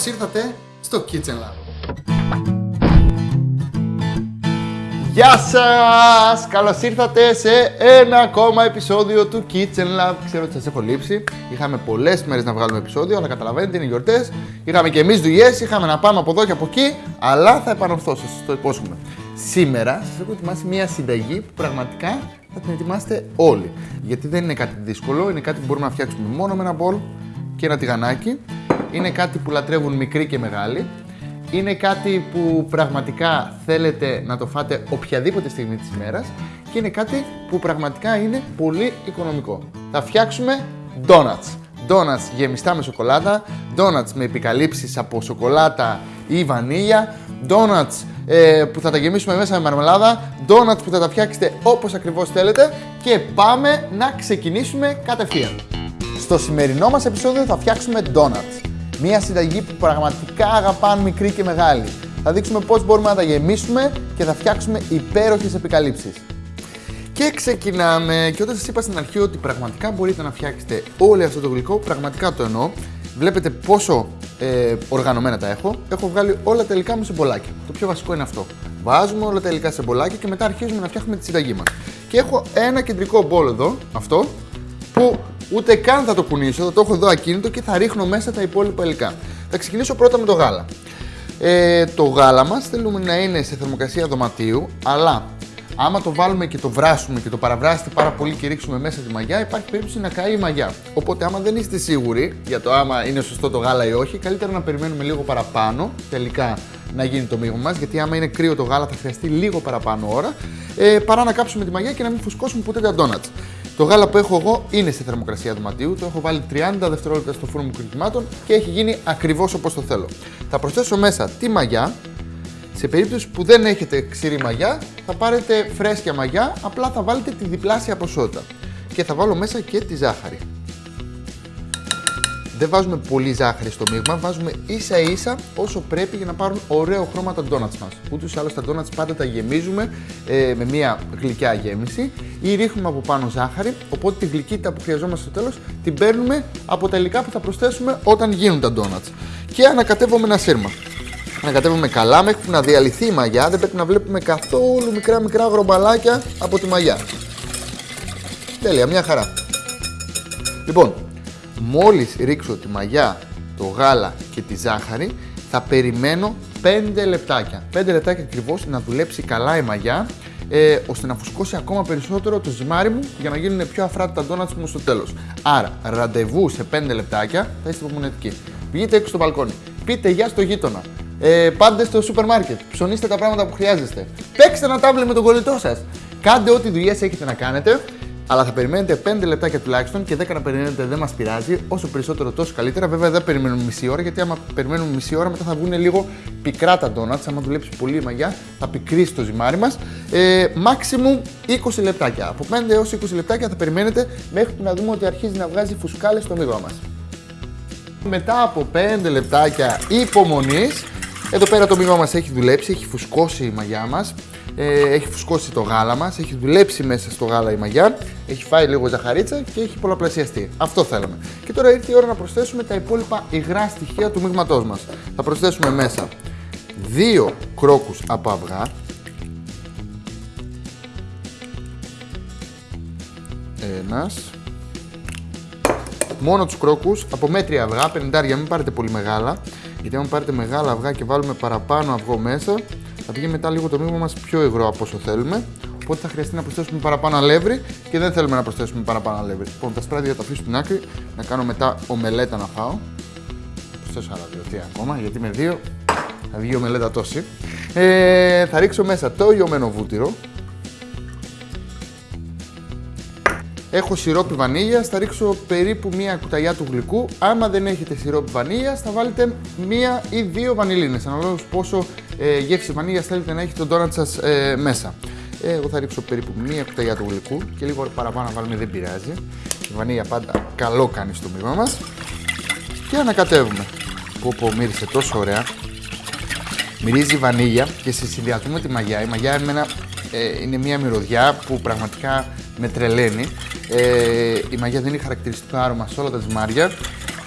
καλώς ήρθατε στο Kitchen Lab. Γεια σας! Καλώς ήρθατε σε ένα ακόμα επεισόδιο του Kitchen Lab. Ξέρω ότι σας έχω λείψει. Είχαμε πολλές μέρες να βγάλουμε επεισόδιο, αλλά καταλαβαίνετε είναι γιορτές. Είχαμε και εμείς δουλειές, είχαμε να πάμε από εδώ και από εκεί, αλλά θα επανορθώσω, σας το υπόσχομαι. Σήμερα σας έχω ετοιμάσει μια συνταγή που πραγματικά θα την ετοιμάσετε όλοι. Γιατί δεν είναι κάτι δύσκολο, είναι κάτι που μπορούμε να φτιάξουμε μόνο με ένα μπολ και ένα τηγανάκι. Είναι κάτι που λατρεύουν μικροί και μεγάλοι. Είναι κάτι που πραγματικά θέλετε να το φάτε οποιαδήποτε στιγμή της ημέρας και είναι κάτι που πραγματικά είναι πολύ οικονομικό. Θα φτιάξουμε donuts. Donuts γεμιστά με σοκολάτα, donuts με επικαλύψεις από σοκολάτα ή βανίλια, donuts ε, που θα τα γεμίσουμε μέσα με μαρμελάδα, donuts που θα τα φτιάξετε όπως ακριβώς θέλετε και πάμε να ξεκινήσουμε κατευθείαν. Στο σημερινό μας επεισόδιο θα φτιάξουμε donuts. Μια συνταγή που πραγματικά αγαπάνε μικροί και μεγάλοι. Θα δείξουμε πώς μπορούμε να τα γεμίσουμε και θα φτιάξουμε υπέροχες επικαλύψεις. Και ξεκινάμε. Και όταν σας είπα στην αρχή ότι πραγματικά μπορείτε να φτιάξετε όλο αυτό το γλυκό, πραγματικά το εννοώ. Βλέπετε πόσο ε, οργανωμένα τα έχω. Έχω βγάλει όλα τα υλικά μου σε μπολάκια. Το πιο βασικό είναι αυτό. Βάζουμε όλα τα υλικά σε μπολάκια και μετά αρχίζουμε να φτιάχνουμε τη συνταγή μας. Και έχω ένα κεντρικό μπολ εδώ, αυτό, που ούτε καν θα το κουνήσω, θα το έχω εδώ ακίνητο και θα ρίχνω μέσα τα υπόλοιπα υλικά. Θα ξεκινήσω πρώτα με το γάλα. Ε, το γάλα μας θέλουμε να είναι σε θερμοκρασία δωματίου, αλλά άμα το βάλουμε και το βράσουμε και το παραβράσετε πάρα πολύ και ρίξουμε μέσα τη μαγιά, υπάρχει περίπτωση να καεί η μαγιά. Οπότε, άμα δεν είστε σίγουροι για το άμα είναι σωστό το γάλα ή όχι, καλύτερα να περιμένουμε λίγο παραπάνω τελικά να γίνει το μείγμα μας. Γιατί άμα είναι κρύο το γάλα, θα χρειαστεί λίγο παραπάνω ώρα, ε, παρά να κάψουμε τη μαγιά και να μην φουσκώσουμε ποτέ τα ντόνατς. Το γάλα που έχω εγώ είναι σε θερμοκρασία δωματίου, το έχω βάλει 30 δευτερόλεπτα στο φούρνο μου κρυκυμάτων και έχει γίνει ακριβώς όπως το θέλω. Θα προσθέσω μέσα τη μαγιά. Σε περίπτωση που δεν έχετε ξηρή μαγιά, θα πάρετε φρέσκια μαγιά, απλά θα βάλετε τη διπλάσια ποσότητα. Και θα βάλω μέσα και τη ζάχαρη. Δεν βάζουμε πολύ ζάχαρη στο μείγμα, βάζουμε ίσα ίσα όσο πρέπει για να πάρουν ωραίο χρώμα τα ντόνατς μας. Ούτως ή άλλως τα ντόνατς πάντα τα γεμίζουμε ε, με μια γλυκιά γέμιση ή ρίχνουμε από πάνω ζάχαρη, οπότε τη γλυκύτητα που χρειαζόμαστε στο τέλος την παίρνουμε από τα υλικά που θα προσθέσουμε όταν γίνουν τα ντόνατς. Και ανακατεύουμε ένα σύρμα. Ανακατεύουμε καλά μέχρι που να διαλυθεί η μαγιά, δεν πρέπει να βλέπουμε καθόλου μικρά μικρά γρομπαλάκια από τη μαγιά. Τέλεια, μια χαρά. Λοιπόν, Μόλις ρίξω τη μαγιά, το γάλα και τη ζάχαρη, θα περιμένω 5 λεπτάκια. 5 λεπτάκια ακριβώς να δουλέψει καλά η μαγιά, ε, ώστε να φουσκώσει ακόμα περισσότερο το ζυμάρι μου για να γίνουν πιο αφράτα τα ντόνατς μου στο τέλος. Άρα, ραντεβού σε 5 λεπτάκια, θα είστε υπομονετικοί. Βγείτε έξω στο μπαλκόνι, πείτε γεια στο γείτονα, ε, πάντε στο σούπερ μάρκετ, ψωνίστε τα πράγματα που χρειάζεστε, παίξτε ένα τάβλι με τον κολλητό σας. Κάντε ό,τι δουλειές έχετε να κάνετε αλλά θα περιμένετε 5 λεπτάκια τουλάχιστον και 10 να περιμένετε δεν μας πειράζει. Όσο περισσότερο τόσο καλύτερα. Βέβαια δεν περιμένουμε μισή ώρα γιατί άμα περιμένουμε μισή ώρα μετά θα βγουν λίγο πικρά τα ντόνατς. Άμα δουλέψει πολύ η μαγιά θα πικρίσει το ζυμάρι μας. Ε, maximum 20 λεπτάκια. Από 5 έως 20 λεπτάκια θα περιμένετε μέχρι να δούμε ότι αρχίζει να βγάζει φουσκάλες στο μείγμα μας. Μετά από 5 λεπτάκια υπομονής, εδώ πέρα το μείγμα μας έχει δουλέψει, έχει φουσκώσει η μαγιά μας ε, έχει φουσκώσει το γάλα μας, έχει δουλέψει μέσα στο γάλα η μαγιά, έχει φάει λίγο ζαχαρίτσα και έχει πολλαπλασιαστεί. Αυτό θέλαμε. Και τώρα ήρθε η ώρα να προσθέσουμε τα υπόλοιπα υγρά στοιχεία του μείγματός μας. Θα προσθέσουμε μέσα δύο κρόκους από αυγά, ένας, μόνο τους κρόκους, από μέτρια αυγά, 50 μην πάρετε πολύ μεγάλα, γιατί αν πάρετε μεγάλα αυγά και βάλουμε παραπάνω αυγό μέσα, θα βγει μετά λίγο το μείγμα μας πιο υγρό από όσο θέλουμε. Οπότε θα χρειαστεί να προσθέσουμε παραπάνω αλεύρι και δεν θέλουμε να προσθέσουμε παραπάνω αλεύρι. Λοιπόν, τα σπράδια θα τα αφήσω στην άκρη, να κάνω μετά ομελέτα να φάω. Θα προσθέσω άλλα δύο ακόμα, γιατί με δύο θα βγει ομελέτα τόση. Ε, θα ρίξω μέσα το λιωμένο βούτυρο, Έχω σιρόπι βανίλιας, θα ρίξω περίπου μία κουταλιά του γλυκού. Άμα δεν έχετε σιρόπι βανίλιας, θα βάλετε μία ή δύο βανιλίνες, αναλόγως πόσο ε, γεύση βανίλιας θέλετε να έχει το ντόνατς σας ε, μέσα. Ε, εγώ θα ρίξω περίπου μία κουταλιά του γλυκού και λίγο παραπάνω να βάλουμε δεν πειράζει. Η βανίλια πάντα καλό κάνει στο μείγμα μας. Και ανακατεύουμε. Πω πω μύρισε τόσο ωραία. Μυρίζει βανίλια και σε συνδυασμό με τη μαγιά. Η μαγιά εμένα, ε, είναι μια μυρωδιά που πραγματικά με τρελαίνει. Ε, η μαγιά δίνει χαρακτηριστικό άρωμα σε όλα τα ζυμάρια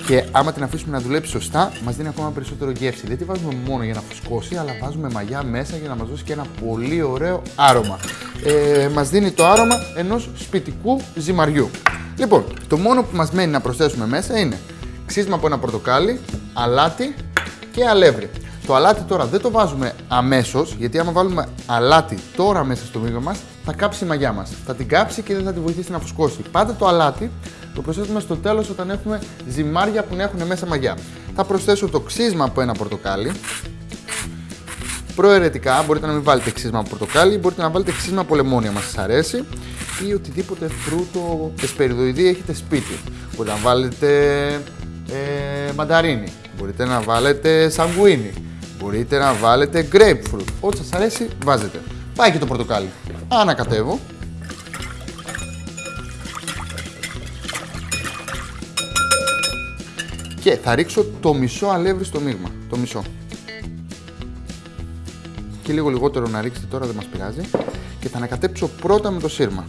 Και άμα την αφήσουμε να δουλέψει σωστά, μας δίνει ακόμα περισσότερο γεύση. Δεν τη βάζουμε μόνο για να φουσκώσει, αλλά βάζουμε μαγιά μέσα για να μας δώσει και ένα πολύ ωραίο άρωμα. Ε, μας δίνει το άρωμα ενός σπιτικού ζυμαριού. Λοιπόν, το μόνο που μας μένει να προσθέσουμε μέσα είναι ξύσμα από ένα πορτοκάλι, αλάτι και αλεύρι. Το αλάτι τώρα δεν το βάζουμε αμέσως, γιατί άμα βάλουμε αλάτι τώρα μέσα στο μείγμα μας, θα κάψει η μαγιά μας. Θα την κάψει και δεν θα τη βοηθήσει να φουσκώσει. Πάντα το αλάτι το προσθέτουμε στο τέλος όταν έχουμε ζυμάρια που έχουν μέσα μαγιά. Θα προσθέσω το ξύσμα από ένα πορτοκάλι. Προαιρετικά μπορείτε να μην βάλετε ξύσμα από πορτοκάλι, μπορείτε να βάλετε ξύσμα από λεμόνια, μα σας αρέσει ή οτιδήποτε φρούτο εσπεριδοειδή έχετε σπίτι. Μπορείτε να βάλετε ε, μανταρίνι, μπορείτε να βάλετε σαγκουίνι, μπορείτε να βάλετε grapefruit. Ό,τι σας αρέσει βάζετε. Πάει και το πορτοκάλι. Ανακατεύω. Και θα ρίξω το μισό αλεύρι στο μείγμα. Το μισό. Και λίγο λιγότερο να ρίξετε τώρα, δεν μας πειράζει. Και θα ανακατέψω πρώτα με το σύρμα.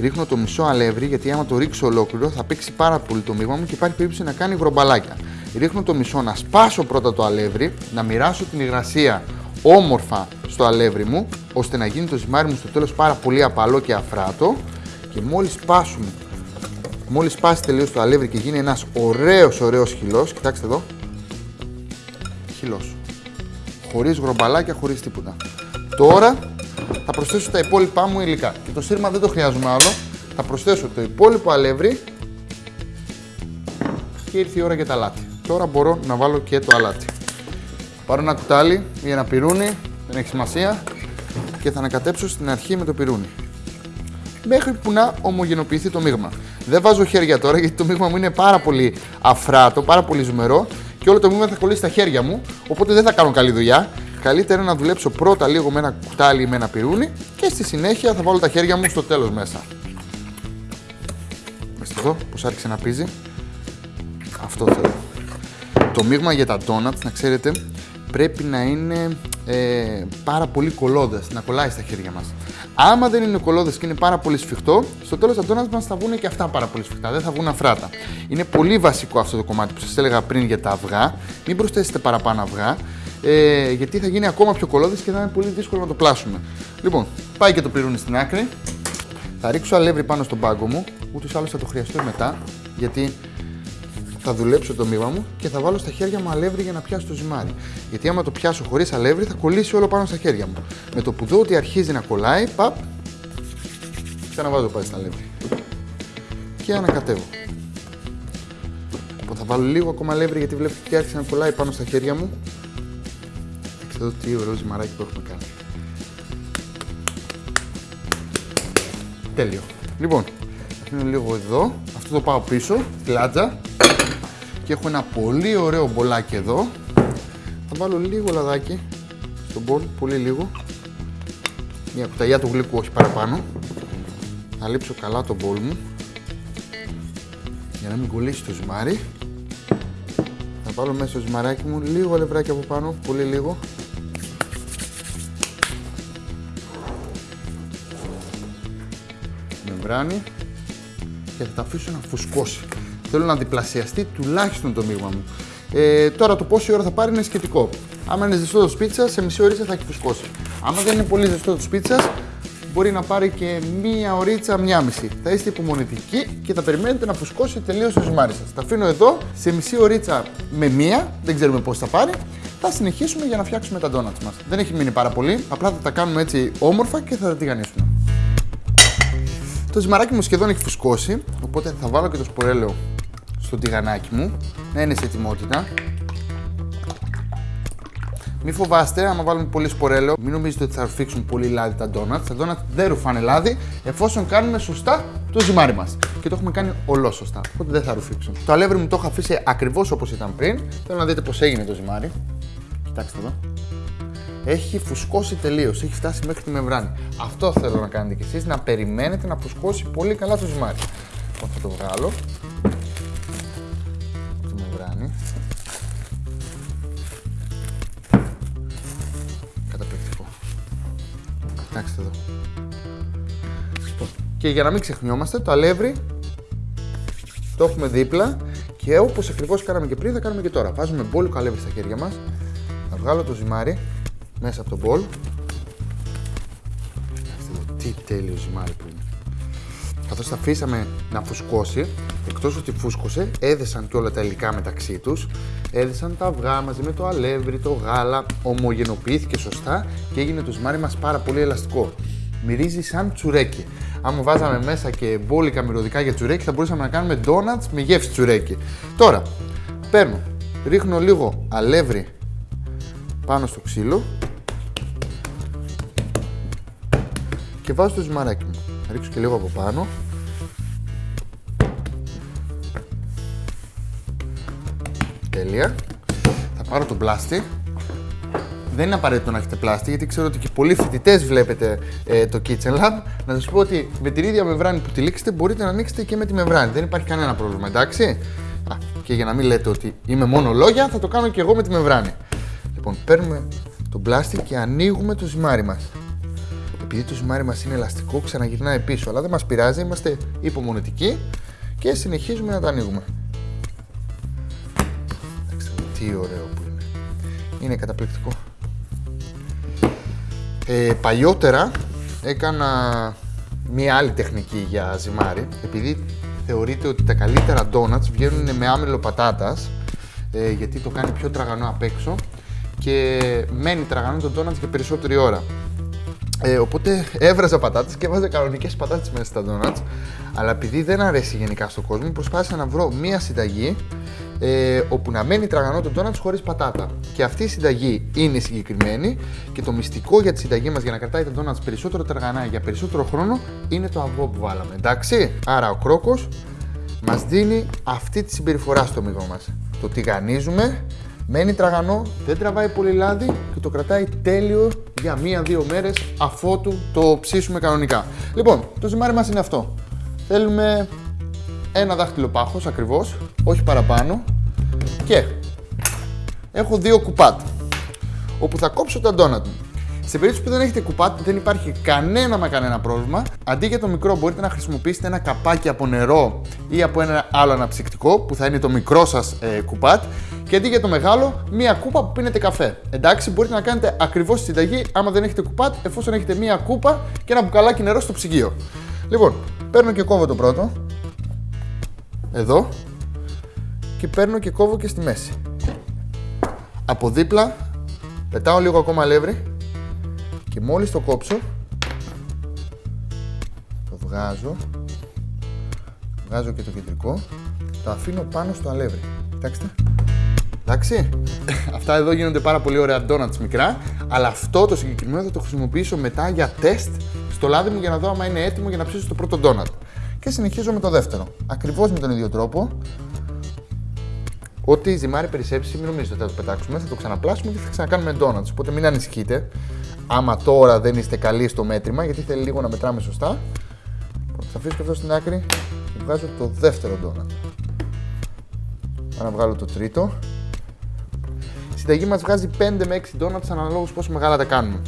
Ρίχνω το μισό αλεύρι γιατί άμα το ρίξω ολόκληρο θα παίξει πάρα πολύ το μείγμα μου και υπάρχει περίπτωση να κάνει βρομπαλάκια. Ρίχνω το μισό να σπάσω πρώτα το αλεύρι, να μοιράσω την υγρασία όμορφα στο αλεύρι μου, ώστε να γίνει το ζυμάρι μου στο τέλος πάρα πολύ απαλό και αφράτο και μόλις σπάσουμε, μόλις σπάσει τελείως το αλεύρι και γίνει ένας ωραίος ωραίος χυλός, κοιτάξτε εδώ, χυλός, χωρίς γρομπαλάκια, χωρίς τίποτα. Τώρα θα προσθέσω τα υπόλοιπά μου υλικά. Και το σύρμα δεν το χρειάζομαι άλλο. Θα προσθέσω το υπόλοιπο αλεύρι και ήρθε η ώρα για τα αλάτι. Τώρα μπορώ να βάλω και το αλάτι. Πάρω ένα κουτάλι ή ένα πυρούνι, δεν έχει σημασία, και θα ανακατέψω στην αρχή με το πυρούνι. Μέχρι που να ομογενοποιηθεί το μείγμα. Δεν βάζω χέρια τώρα γιατί το μείγμα μου είναι πάρα πολύ αφράτο, πάρα πολύ ζουμερό και όλο το μείγμα θα κολλήσει στα χέρια μου, οπότε δεν θα κάνω καλή δουλειά καλύτερα να δουλέψω πρώτα λίγο με ένα κουτάλι ή με ένα πυρούνι και στη συνέχεια θα βάλω τα χέρια μου στο τέλος μέσα. Μεστε εδώ πως άρχισε να πίζει. Αυτό θέλω. Το μείγμα για τα donuts, να ξέρετε, πρέπει να είναι ε, πάρα πολύ κολλώδες, να κολλάει στα χέρια μας. Άμα δεν είναι κολλώδες και είναι πάρα πολύ σφιχτό, στο τέλος τα donuts μας θα βγουν και αυτά πάρα πολύ σφιχτά, δεν θα βγουν αφράτα. Είναι πολύ βασικό αυτό το κομμάτι που σας έλεγα πριν για τα αυγά. Μην προσθέσετε παραπάνω αυγά, ε, γιατί θα γίνει ακόμα πιο κολλώδης και θα είναι πολύ δύσκολο να το πλάσουμε. Λοιπόν, πάει και το πυρούνι στην άκρη. Θα ρίξω αλεύρι πάνω στον πάγκο μου, ούτως άλλως θα το χρειαστώ μετά, γιατί θα δουλέψω το μείγμα μου και θα βάλω στα χέρια μου αλεύρι για να πιάσω το ζυμάρι. Γιατί άμα το πιάσω χωρίς αλεύρι θα κολλήσει όλο πάνω στα χέρια μου. Με το που δω ότι αρχίζει να κολλάει, παπ, ξαναβάζω πάλι στα αλεύρι. Και ανακατεύω. Λοιπόν, θα βάλω λίγο ακόμα αλεύρι γιατί βλέπω ότι άρχισε να κολλάει πάνω στα χέρια μου εδώ τι ωραίο ζυμαράκι που έχουμε κάνει. Τέλειο. Λοιπόν, αφήνω λίγο εδώ. Αυτό το πάω πίσω, τη λάτζα. Και έχω ένα πολύ ωραίο μπολάκι εδώ. Θα βάλω λίγο λαδάκι στον μπολ, πολύ λίγο. Μια κουταλιά του γλυκού, όχι παραπάνω. Θα λείψω καλά το μπολ μου. Για να μην κολλήσει το ζυμάρι. Θα βάλω μέσα στο ζυμαράκι μου λίγο αλευράκι από πάνω, πολύ λίγο. και θα τα αφήσω να φουσκώσει. Θέλω να διπλασιαστεί τουλάχιστον το μείγμα μου. Ε, τώρα το πόση ώρα θα πάρει είναι σχετικό. Άμα είναι ζεστό το σπίτσα, σε μισή ώρα θα έχει φουσκώσει. Άμα δεν είναι πολύ ζεστό το σπίτσα, μπορεί να πάρει και μία ωρίτσα, μία μισή. Θα είστε υπομονητικοί και θα περιμένετε να φουσκώσει τελείως το ζυμάρι σας. Τα αφήνω εδώ σε μισή ωρίτσα με μία, δεν ξέρουμε πώς θα πάρει. Θα συνεχίσουμε για να φτιάξουμε τα ντόνατς μας. Δεν έχει μείνει πάρα πολύ, απλά θα τα κάνουμε έτσι όμορφα και θα τα τηγανίσουμε. Το ζυμαράκι μου σχεδόν έχει φουσκώσει, οπότε θα βάλω και το σπορέλαιο στο τηγανάκι μου, να είναι σε ετοιμότητα. Μην φοβάστε, άμα βάλουμε πολύ σπορέλαιο, μην νομίζετε ότι θα ρουφήξουν πολύ λάδι τα ντόνατς. Τα ντόνατς δεν ρουφάνε λάδι, εφόσον κάνουμε σωστά το ζυμάρι μας. Και το έχουμε κάνει ολόσωστα, οπότε δεν θα ρουφήξουν. Το αλεύρι μου το έχω αφήσει ακριβώς όπως ήταν πριν. Θέλω να δείτε πώς έγινε το ζυμάρι. Κοιτάξτε εδώ έχει φουσκώσει τελείως, έχει φτάσει μέχρι τη μεμβράνη. Αυτό θέλω να κάνετε κι εσείς, να περιμένετε να φουσκώσει πολύ καλά το ζυμάρι. Λοιπόν, θα το βγάλω. Τη μεμβράνη. Καταπληκτικό. Κοιτάξτε εδώ. Λοιπόν, και για να μην ξεχνιόμαστε, το αλεύρι Το έχουμε δίπλα και όπως ακριβώς κάναμε και πριν, θα κάνουμε και τώρα. Βάζουμε μπόλικο αλεύρι στα χέρια μας. Θα βγάλω το ζυμάρι μέσα από το μπολ. Τι τέλειο ζυμάρι που είναι. Καθώς τα αφήσαμε να φουσκώσει, εκτός ότι φούσκωσε, έδεσαν και όλα τα υλικά μεταξύ τους. Έδεσαν τα αυγά μαζί με το αλεύρι, το γάλα, ομογενοποιήθηκε σωστά και έγινε το ζυμάρι μας πάρα πολύ ελαστικό. Μυρίζει σαν τσουρέκι. Αν βάζαμε μέσα και μπόλικα μυρωδικά για τσουρέκι, θα μπορούσαμε να κάνουμε ντόνατ με γεύση τσουρέκι. Τώρα, παίρνω, ρίχνω λίγο αλεύρι πάνω στο ξύλο και βάζω το ζυμαράκι μου. Θα ρίξω και λίγο από πάνω. Τέλεια. Θα πάρω το πλάστη. Δεν είναι απαραίτητο να έχετε πλάστη, γιατί ξέρω ότι και πολλοί φοιτητές βλέπετε ε, το Kitchen Lab. Να σας πω ότι με την ίδια μεμβράνη που τυλίξετε μπορείτε να ανοίξετε και με τη μεμβράνη. Δεν υπάρχει κανένα πρόβλημα, εντάξει. Α, και για να μην λέτε ότι είμαι μόνο λόγια, θα το κάνω και εγώ με τη μεμβράνη. Λοιπόν, παίρνουμε το πλάστη και ανοίγουμε το ζυμάρι μας επειδή το ζυμάρι μας είναι ελαστικό, ξαναγυρνάει πίσω. Αλλά δεν μας πειράζει, είμαστε υπομονετικοί και συνεχίζουμε να τα ανοίγουμε. Τι ωραίο που είναι. Είναι καταπληκτικό. Ε, παλιότερα έκανα μία άλλη τεχνική για ζυμάρι, επειδή θεωρείται ότι τα καλύτερα donuts βγαίνουν με άμελο πατάτας, ε, γιατί το κάνει πιο τραγανό απ' έξω και μένει τραγανό το donuts για περισσότερη ώρα. Ε, οπότε έβραζα πατάτες και έβαζα κανονικές πατάτες μέσα στα ντόνατ. Αλλά επειδή δεν αρέσει γενικά στον κόσμο, προσπάθησα να βρω μία συνταγή ε, όπου να μένει τραγανό το ντόνατς χωρίς πατάτα. Και αυτή η συνταγή είναι συγκεκριμένη και το μυστικό για τη συνταγή μας για να κρατάει τα ντόνατς περισσότερο τραγανά για περισσότερο χρόνο είναι το αυγό που βάλαμε. Εντάξει. Άρα ο κρόκος μας δίνει αυτή τη συμπεριφορά στο μυγό μας. Το τηγανίζουμε, μένει τραγανό, δεν τραβάει πολύ λάδι και το κρατάει τέλειο για μία-δύο μέρες αφότου το ψήσουμε κανονικά. Λοιπόν, το ζυμάρι μας είναι αυτό. Θέλουμε ένα δάχτυλο πάχος ακριβώς, όχι παραπάνω και έχω δύο κουπάτ όπου θα κόψω τα ντόνατ μου. Σε περίπτωση που δεν έχετε κουπάτ, δεν υπάρχει κανένα μα κανένα πρόβλημα. Αντί για το μικρό, μπορείτε να χρησιμοποιήσετε ένα καπάκι από νερό ή από ένα άλλο αναψυκτικό που θα είναι το μικρό σας ε, κουπάτ. Και αντί για το μεγάλο, μία κούπα που πίνετε καφέ. Εντάξει, μπορείτε να κάνετε ακριβώς τη συνταγή άμα δεν έχετε κουπάτ, εφόσον έχετε μία κούπα και ένα μπουκαλάκι νερό στο ψυγείο. Λοιπόν, παίρνω και κόβω το πρώτο. Εδώ. Και παίρνω και κόβω και στη μέση. Από δίπλα πετάω λίγο ακόμα αλεύρι και μόλις το κόψω το βγάζω βγάζω και το κεντρικό το αφήνω πάνω στο αλεύρι κοιτάξτε εντάξει αυτά εδώ γίνονται πάρα πολύ ωραία donuts μικρά αλλά αυτό το συγκεκριμένο θα το χρησιμοποιήσω μετά για τεστ στο λάδι μου για να δω αν είναι έτοιμο για να ψήσω το πρώτο donut και συνεχίζω με το δεύτερο ακριβώς με τον ίδιο τρόπο Ό,τι ζυμάρι περισσέψει, μην νομίζετε ότι θα το πετάξουμε, θα το ξαναπλάσουμε και θα ξανακάνουμε donuts. Οπότε μην ανησυχείτε άμα τώρα δεν είστε καλοί στο μέτρημα, γιατί θέλει λίγο να μετράμε σωστά. Θα αφήσω αυτό στην άκρη και βγάζω το δεύτερο ντόνατς. να βγάλω το τρίτο. Η συνταγή μας βγάζει 5 με 6 ντόνατς αναλόγως πόσο μεγάλα τα κάνουμε.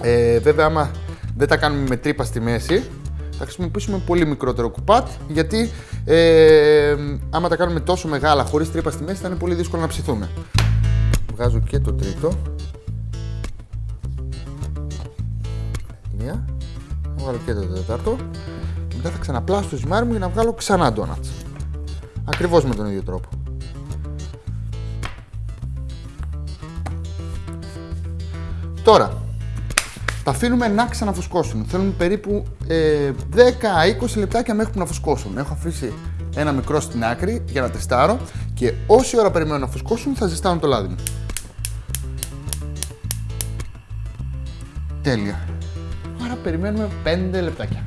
Ε, βέβαια, άμα δεν τα κάνουμε με τρύπα στη μέση, θα χρησιμοποιήσουμε πολύ μικρότερο κουπάτ, γιατί ε, άμα τα κάνουμε τόσο μεγάλα χωρίς τρύπα στη μέση θα είναι πολύ δύσκολο να ψηθούν. Βγάζω και το τρίτο. μία. Θα βγάλω και το τέταρτο. Και μετά θα ξαναπλάσω το ζυμάρι μου για να βγάλω ξανά ντόνατς. Ακριβώς με τον ίδιο τρόπο. Τώρα, τα αφήνουμε να ξαναφουσκώσουν. Θέλουμε περίπου ε, 10-20 λεπτάκια μέχρι που να φουσκώσουν. Έχω αφήσει ένα μικρό στην άκρη για να τεστάρω και όση ώρα περιμένω να φουσκώσουν θα ζεστάνω το λάδι μου. Τέλεια περιμένουμε 5 λεπτάκια.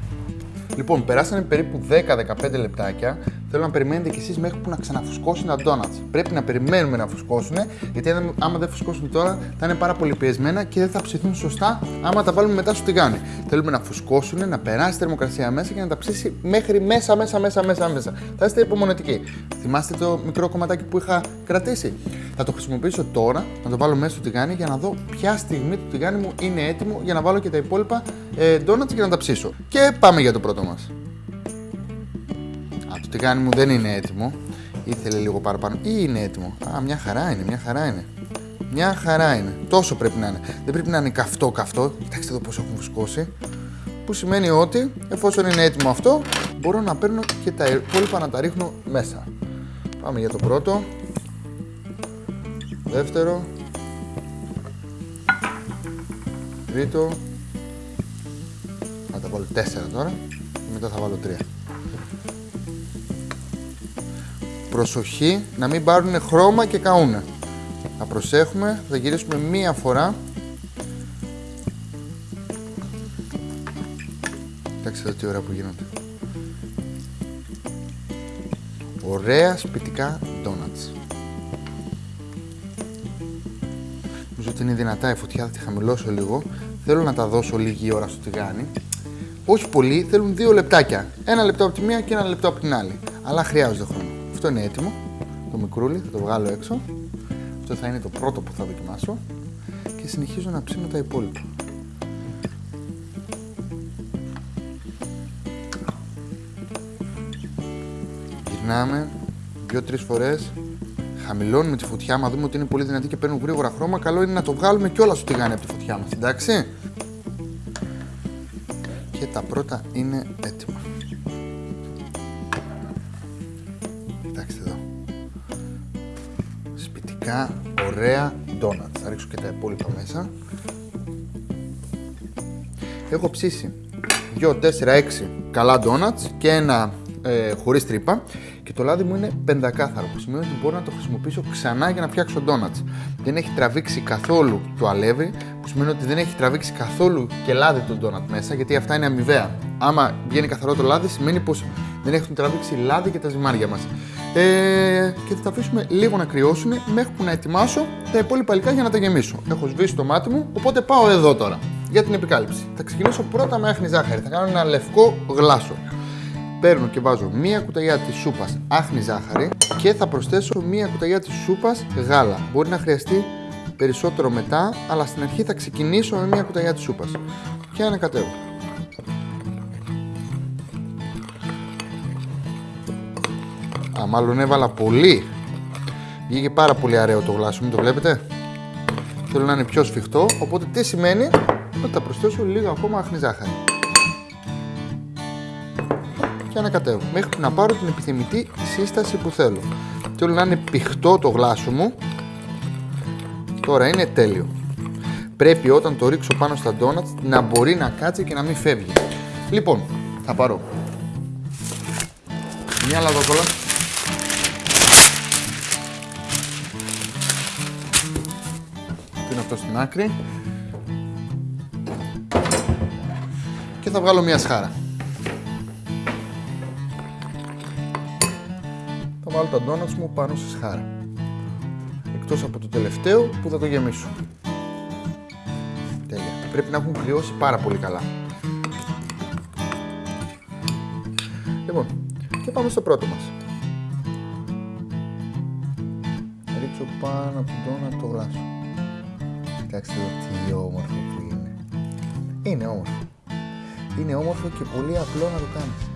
Λοιπόν, περάσανε περίπου 10-15 λεπτάκια. Θέλω να περιμένετε κι εσείς μέχρι που να ξαναφουσκώσουν τα donuts. Πρέπει να περιμένουμε να φουσκώσουν, γιατί άμα δεν φουσκώσουν τώρα θα είναι πάρα πολύ πιεσμένα και δεν θα ψηθούν σωστά άμα τα βάλουμε μετά στο τηγάνι. Θέλουμε να φουσκώσουν, να περάσει θερμοκρασία μέσα και να τα ψήσει μέχρι μέσα, μέσα, μέσα, μέσα, μέσα. Θα είστε υπομονετικοί. Θυμάστε το μικρό κομματάκι που είχα κρατήσει. Θα το χρησιμοποιήσω τώρα, να το βάλω μέσα στο τηγάνι για να δω ποια στιγμή το τηγάνι μου είναι έτοιμο για να βάλω και τα υπόλοιπα ε, donuts και να τα ψήσω. Και πάμε για το πρώτο μας. Το τηγάνι μου δεν είναι έτοιμο. Ήθελε λίγο παραπάνω. Ή είναι έτοιμο. Α, μια χαρά είναι, μια χαρά είναι. Μια χαρά είναι. Τόσο πρέπει να είναι. Δεν πρέπει να είναι καυτό καυτό. Κοιτάξτε εδώ πώ έχουν φουσκώσει. Που σημαίνει ότι εφόσον είναι έτοιμο αυτό, μπορώ να παίρνω και τα υπόλοιπα να τα ρίχνω μέσα. Πάμε για το πρώτο. Δεύτερο. Τρίτο. Θα τα βάλω τέσσερα τώρα και μετά θα βάλω τρία. Προσοχή να μην πάρουν χρώμα και καούνε. Θα προσέχουμε, θα γυρίσουμε μία φορά. Κοιτάξτε εδώ τι ώρα που γίνονται. Ωραία σπιτικά ντόνατς. Νομίζω ότι είναι δυνατά η φωτιά, θα τη χαμηλώσω λίγο. Θέλω να τα δώσω λίγη ώρα στο τηγάνι. Όχι πολύ, θέλουν δύο λεπτάκια. Ένα λεπτό από τη μία και ένα λεπτό από την άλλη. Αλλά χρειάζονται χρόνο. Αυτό είναι έτοιμο. Το μικρούλι, θα το βγάλω έξω. Αυτό θα είναι το πρώτο που θα δοκιμάσω. Και συνεχίζω να ψήνω τα υπόλοιπα. Γυρνάμε δύο-τρει φορές. Χαμηλώνουμε τη φωτιά, μα δούμε ότι είναι πολύ δυνατή και παίρνουν γρήγορα χρώμα. Καλό είναι να το βγάλουμε κιόλας στο τηγάνι από τη φωτιά μας, εντάξει. Και τα πρώτα είναι έτοιμα. Σπιτικά, ωραία ντόνατς. Θα ρίξω και τα υπόλοιπα μέσα. Έχω ψήσει 2, 4, 6 καλά ντόνατς και ένα ε, χωρίς τρύπα και το λάδι μου είναι πεντακάθαρο που σημαίνει ότι μπορώ να το χρησιμοποιήσω ξανά για να φτιάξω ντόνατς. Δεν έχει τραβήξει καθόλου το αλεύρι που σημαίνει ότι δεν έχει τραβήξει καθόλου και λάδι το ντόνατ μέσα γιατί αυτά είναι αμοιβαία. Άμα βγαίνει καθαρό το λάδι σημαίνει πως δεν έχουν τραβήξει λάδι και τα ζυμάρια μας. Ε, και θα τα αφήσουμε λίγο να κρυώσουν μέχρι που να ετοιμάσω τα υπόλοιπα υλικά για να τα γεμίσω. Έχω σβήσει το μάτι μου, οπότε πάω εδώ τώρα για την επικάλυψη. Θα ξεκινήσω πρώτα με άχνη ζάχαρη. Θα κάνω ένα λευκό γλάσο παίρνω και βάζω μία κουταλιά της σούπας άχνη ζάχαρη και θα προσθέσω μία κουταλιά της σούπας γάλα. Μπορεί να χρειαστεί περισσότερο μετά, αλλά στην αρχή θα ξεκινήσω με μία κουταλιά της σούπας. Και ανακατεύω. Α, μάλλον έβαλα πολύ. Βγήκε πάρα πολύ ωραίο το γλάσο μου, το βλέπετε. Θέλω να είναι πιο σφιχτό, οπότε τι σημαίνει; Ότι θα προσθέσω λίγο ακόμα άχνη ζάχαρη και ανακατεύω μέχρι να πάρω την επιθυμητή σύσταση που θέλω. Θέλω να είναι πηχτό το γλάσο μου. Τώρα είναι τέλειο. Πρέπει όταν το ρίξω πάνω στα ντόνατς να μπορεί να κάτσει και να μην φεύγει. Λοιπόν, θα πάρω μια λαδόκολα. είναι αυτό στην άκρη. Και θα βγάλω μια σχάρα. Βάλω τα ντόνατς μου πάνω στη σχάρα. Εκτός από το τελευταίο που θα το γεμίσω. Τέλεια. Πρέπει να έχουν κρυώσει πάρα πολύ καλά. Λοιπόν, και πάμε στο πρώτο μας. ρίξω πάνω από τον ντόνατ το γλάσο. Κοιτάξτε εδώ τι όμορφο που είναι. Είναι όμορφο. Είναι όμορφο και πολύ απλό να το κάνεις.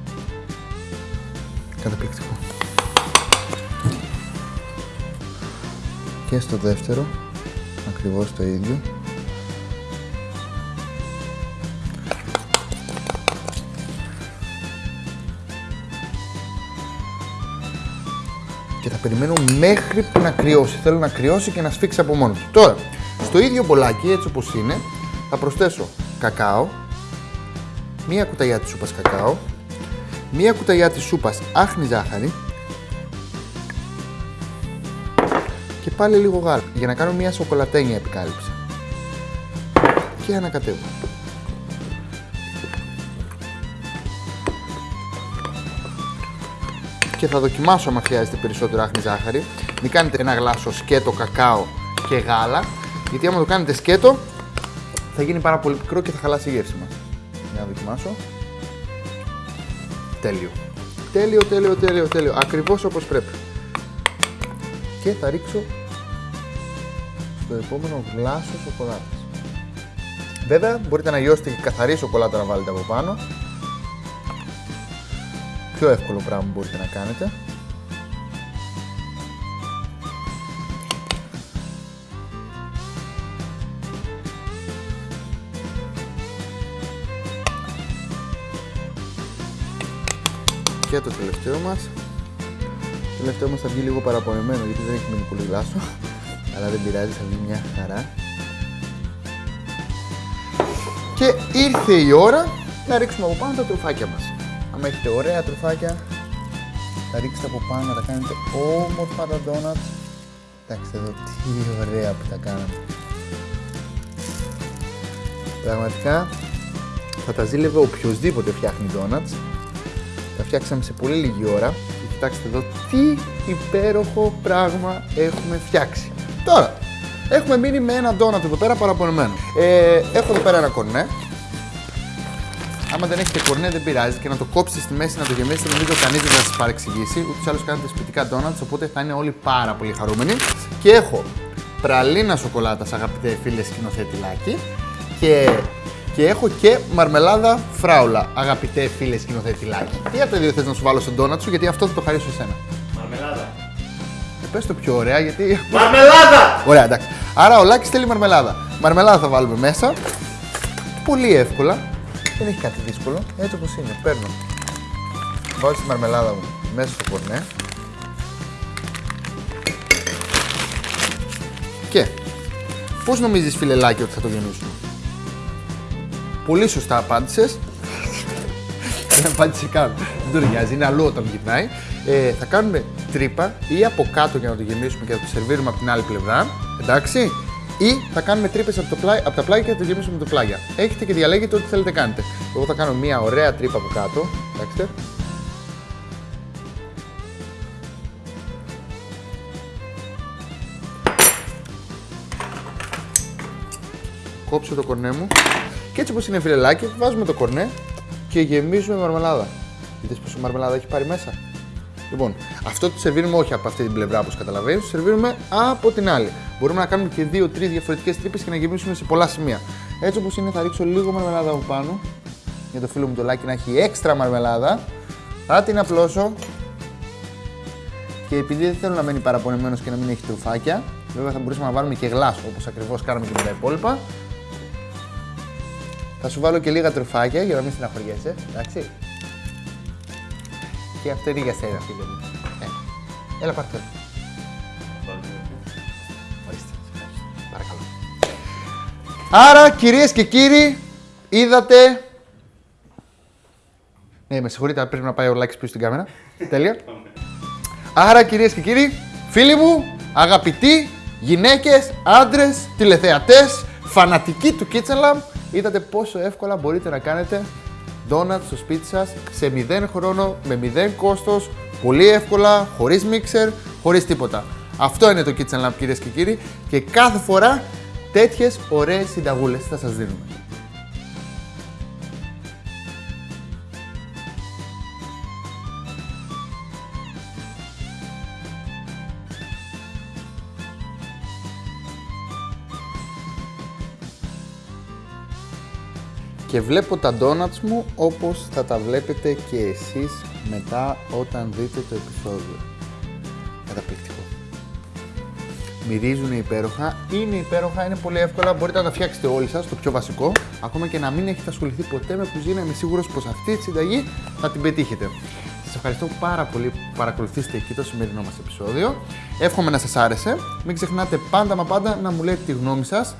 Καταπληκτικό. Και στο δεύτερο ακριβώς το ίδιο και θα περιμένω μέχρι που να κρυώσει. Θέλω να κρυώσει και να σφίξει από μόνος του. Τώρα, στο ίδιο μπολάκι, έτσι όπως είναι, θα προσθέσω κακάο, μία κουταλιά της σούπας κακάο, μία κουταλιά της σούπας άχνη ζάχαρη, και πάλι λίγο γάλα για να κάνω μια σοκολατένια επικάλυψη. Και ανακατεύω. Και θα δοκιμάσω αν χρειάζεται περισσότερο άχνη ζάχαρη. Μην κάνετε ένα γλάσο σκέτο κακάο και γάλα, γιατί άμα το κάνετε σκέτο θα γίνει πάρα πολύ πικρό και θα χαλάσει η γεύση μας. Για να δοκιμάσω. Τέλειο. Τέλειο, τέλειο, τέλειο, τέλειο. Ακριβώς όπως πρέπει. Και θα ρίξω το επόμενο γλάσο σοκολάτας. Βέβαια, μπορείτε να γιώσετε και καθαρή σοκολάτα να βάλετε από πάνω. πιο εύκολο πράγμα που μπορείτε να κάνετε. Και το τελευταίο μας. Το τελευταίο μας θα βγει λίγο παραπονεμένο γιατί δεν έχει μείνει πολύ γλάσο. Αλλά δεν πειράζει, θα βγει μια χαρά. Και ήρθε η ώρα να ρίξουμε από πάνω τα τρουφάκια μας. Αν έχετε ωραία τρουφάκια, θα ρίξετε από πάνω να τα κάνετε όμορφα τα donuts. Κοιτάξτε εδώ τι ωραία που τα κάναμε. Πραγματικά θα τα ζήλευε οποιοδήποτε φτιάχνει donuts. Τα φτιάξαμε σε πολύ λίγη ώρα. Και κοιτάξτε εδώ τι υπέροχο πράγμα έχουμε φτιάξει. Τώρα, έχουμε μείνει με ένα donut εδώ πέρα παραπονεμένο. Ε, έχω εδώ πέρα ένα κορνέ. Άμα δεν έχετε κορνέ, δεν πειράζει και να το κόψετε στη μέση να το γεμίσετε. Νομίζω κανείς δεν θα σας παρεξηγήσει. Ούτως ή άλλως κάνετε σπιτικά donuts, οπότε θα είναι όλοι πάρα πολύ χαρούμενοι. Και έχω πραλίνα σοκολάτα, αγαπητέ φίλες σκηνοθέτη Λάκη. Και, και έχω και μαρμελάδα φράουλα, αγαπητέ φίλες σκηνοθέτη Λάκη. Τι από τα δύο θες να σου βάλω στον donut σου, γιατί αυτό θα το χαρίσω εσένα. Μαρμελάδα. Ε, πες το πιο ωραία, γιατί. Μαρμελάδα! Ωραία, εντάξει. Άρα ο Λάκης θέλει μαρμελάδα. Μαρμελάδα θα βάλουμε μέσα. Πολύ εύκολα. Δεν έχει κάτι δύσκολο. Έτσι όπως είναι. Παίρνω. Βάζω τη μαρμελάδα μου μέσα στο κορνέ. Και πώς νομίζεις φίλε Λάκη ότι θα το γεμίσουμε. Πολύ σωστά απάντησες. Δεν απάντησε καν. Δεν το νοιάζει, είναι αλλού όταν γυρνάει. Ε, θα κάνουμε τρύπα ή από κάτω για να το γεμίσουμε και θα το σερβίρουμε από την άλλη πλευρά. Εντάξει. Ή θα κάνουμε τρύπες από, το πλάι, από τα πλάγια και θα το γεμίσουμε με το πλάγια. Έχετε και διαλέγετε ό,τι θέλετε κάνετε. Εγώ θα κάνω μια ωραία τρύπα από κάτω. Εντάξει. Κόψω το κορνέ μου. Και έτσι όπως είναι φιλελάκι, βάζουμε το κορνέ και γεμίζουμε με μαρμελάδα. Είδες πόσο μαρμελάδα έχει πάρει μέσα; Λοιπόν, αυτό το σερβίρουμε όχι από αυτή την πλευρά όπως καταλαβαίνεις, το σερβίρουμε από την άλλη. Μπορούμε να κάνουμε και δύο-τρεις διαφορετικές τρύπες και να γεμίσουμε σε πολλά σημεία. Έτσι όπως είναι, θα ρίξω λίγο μαρμελάδα από πάνω για το φίλο μου το λάκι να έχει έξτρα μαρμελάδα. Θα την απλώσω και επειδή δεν θέλω να μένει παραπονεμένος και να μην έχει τρουφάκια, βέβαια θα μπορούσαμε να βάλουμε και γλάσο όπως ακριβώς κάναμε και με τα υπόλοιπα. Θα σου βάλω και λίγα τρουφάκια για να μην στεναχωριέσαι, εντάξει. Και αυτό είναι για σένα, φίλε μου. Ε. Έλα, πάρτε. το. Ορίστε. Παρακαλώ. Άρα, κυρίες και κύριοι, είδατε... Ναι, με συγχωρείτε, πρέπει να πάει ο Λάκης πίσω στην κάμερα. Τέλεια. Άρα, κυρίες και κύριοι, φίλοι μου, αγαπητοί, γυναίκες, άντρες, τηλεθεατές, φανατικοί του Kitchen Lab, είδατε πόσο εύκολα μπορείτε να κάνετε donuts στο σπίτι σας σε 0 χρόνο, με 0 κόστος, πολύ εύκολα, χωρίς μίξερ, χωρίς τίποτα. Αυτό είναι το Kitchen Lab κυρίες και κύριοι και κάθε φορά τέτοιες ωραίες συνταγούλες θα σας δίνουμε. Και βλέπω τα donuts μου όπως θα τα βλέπετε και εσείς μετά όταν δείτε το επεισόδιο. Καταπληκτικό. Μυρίζουν υπέροχα, είναι υπέροχα, είναι πολύ εύκολα, μπορείτε να τα φτιάξετε όλοι σας, το πιο βασικό. Ακόμα και να μην έχετε ασχοληθεί ποτέ με κουζίνα, είμαι σίγουρος πως αυτή τη συνταγή θα την πετύχετε. Σας ευχαριστώ πάρα πολύ που παρακολουθήσετε εκεί το σημερινό μας επεισόδιο. Εύχομαι να σας άρεσε. Μην ξεχνάτε πάντα μα πάντα να μου λέτε τη γνώμη σας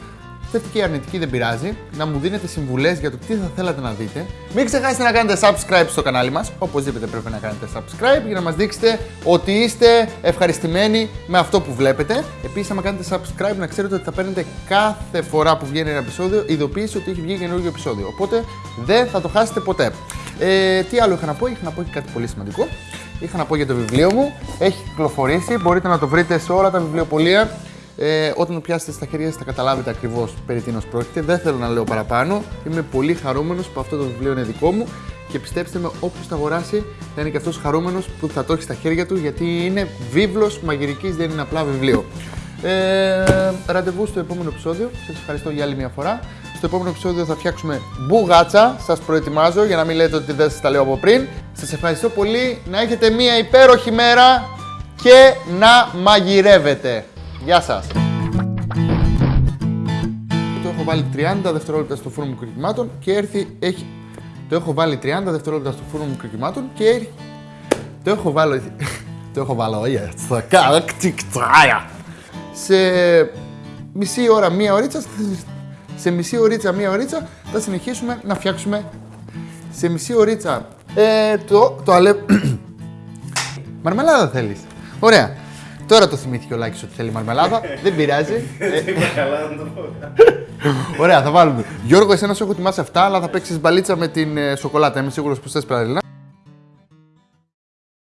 θετική ή αρνητική δεν πειράζει, να μου δίνετε συμβουλές για το τι θα θέλατε να δείτε. Μην ξεχάσετε να κάνετε subscribe στο κανάλι μας, οπωσδήποτε πρέπει να κάνετε subscribe για να μας δείξετε ότι είστε ευχαριστημένοι με αυτό που βλέπετε. Επίσης, άμα κάνετε subscribe, να ξέρετε ότι θα παίρνετε κάθε φορά που βγαίνει ένα επεισόδιο ειδοποίηση ότι έχει βγει καινούργιο επεισόδιο. Οπότε δεν θα το χάσετε ποτέ. Ε, τι άλλο είχα να πω, είχα να πω και κάτι πολύ σημαντικό. Είχα να πω για το βιβλίο μου. Έχει κυκλοφορήσει, μπορείτε να το βρείτε σε όλα τα βιβλιοπολία. Ε, όταν το πιάσετε στα χέρια σας θα καταλάβετε ακριβώς περί τίνος πρόκειται. Δεν θέλω να λέω παραπάνω. Είμαι πολύ χαρούμενος που αυτό το βιβλίο είναι δικό μου και πιστέψτε με, όποιος το αγοράσει θα είναι και αυτός χαρούμενος που θα το έχει στα χέρια του γιατί είναι βίβλος μαγειρικής, δεν είναι απλά βιβλίο. Ε, ραντεβού στο επόμενο επεισόδιο. Σας ευχαριστώ για άλλη μια φορά. Στο επόμενο επεισόδιο θα φτιάξουμε μπουγάτσα. Σας προετοιμάζω για να μην λέτε ότι δεν σας τα λέω από πριν. Σας ευχαριστώ πολύ. Να έχετε μία υπέροχη μέρα και να μαγειρεύετε. Γεια σας. Το έχω βάλει 30 δευτερόλεπτα στο φούρνο μου κρυκυμάτων και έρθει, έχει... Το έχω βάλει 30 δευτερόλεπτα στο φούρνο μου κρυκυμάτων και έρθει... Το έχω βάλει... Το έχω βάλει, όχι, στα κάρακτικτράια. Σε μισή ώρα, μία ωρίτσα, σε μισή ωρίτσα, μία ωρίτσα, θα συνεχίσουμε να φτιάξουμε σε μισή ωρίτσα ε, το, το αλε... Μαρμελάδα θέλεις. Ωραία. Τώρα το θυμήθηκε ο Λάκης ότι θέλει μαρμελάδα. Δεν πειράζει. Ε, Είπα καλά να το πω. Ωραία, θα βάλουμε. Γιώργο, εσένα σου έχω ετοιμάσει αυτά, αλλά θα παίξεις μπαλίτσα με την ε, σοκολάτα. Είμαι σίγουρος που θες παραλληλά.